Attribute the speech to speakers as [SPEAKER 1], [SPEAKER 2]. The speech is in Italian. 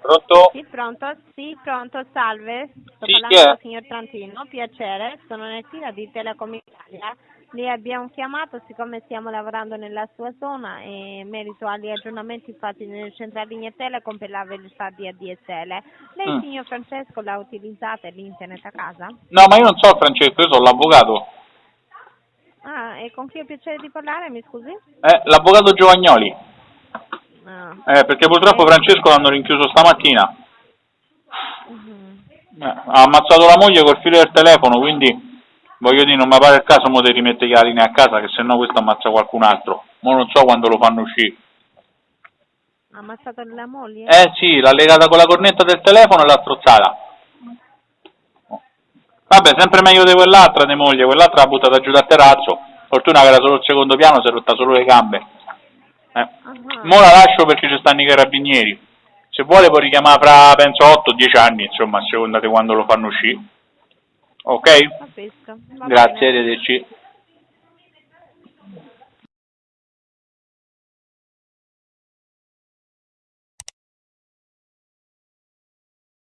[SPEAKER 1] Pronto?
[SPEAKER 2] Sì, pronto? Sì, pronto, salve. Sto
[SPEAKER 1] Sì,
[SPEAKER 2] parlando con il signor Trantino, piacere, sono Nettina di Telecom Italia. Li abbiamo chiamato siccome stiamo lavorando nella sua zona e in merito agli aggiornamenti fatti nelle centraline Telecom per la velocità di ADSL. Lei,
[SPEAKER 1] Mm.
[SPEAKER 2] signor Francesco, l'ha utilizzata l'internet a casa?
[SPEAKER 1] No, ma io non so Francesco, io sono l'avvocato.
[SPEAKER 2] Ah, e con chi ho piacere di parlare, mi scusi?
[SPEAKER 1] Eh, l'avvocato Giovagnoli. Eh, perché purtroppo Francesco l'hanno rinchiuso stamattina.
[SPEAKER 2] mhm.
[SPEAKER 1] Eh, ha ammazzato la moglie col filo del telefono, quindi voglio dire, non mi pare il caso mo di rimettere la linea a casa, che se no questo ammazza qualcun altro. Ma non so quando lo fanno uscire.
[SPEAKER 2] Ha ammazzato la moglie?
[SPEAKER 1] Eh sì, l'ha legata con la cornetta del telefono e l'ha strozzata. Vabbè, sempre meglio di quell'altra di moglie, quell'altra l'ha buttata giù dal terrazzo. Fortuna che era solo il secondo piano, si è rotta solo le gambe. Eh.
[SPEAKER 2] Ah,
[SPEAKER 1] Mo la lascio perché ci stanno i carabinieri. Se vuole può richiamare fra, penso, 8-10 anni, insomma, a seconda di quando lo fanno uscire. Ok? Grazie, arrivederci.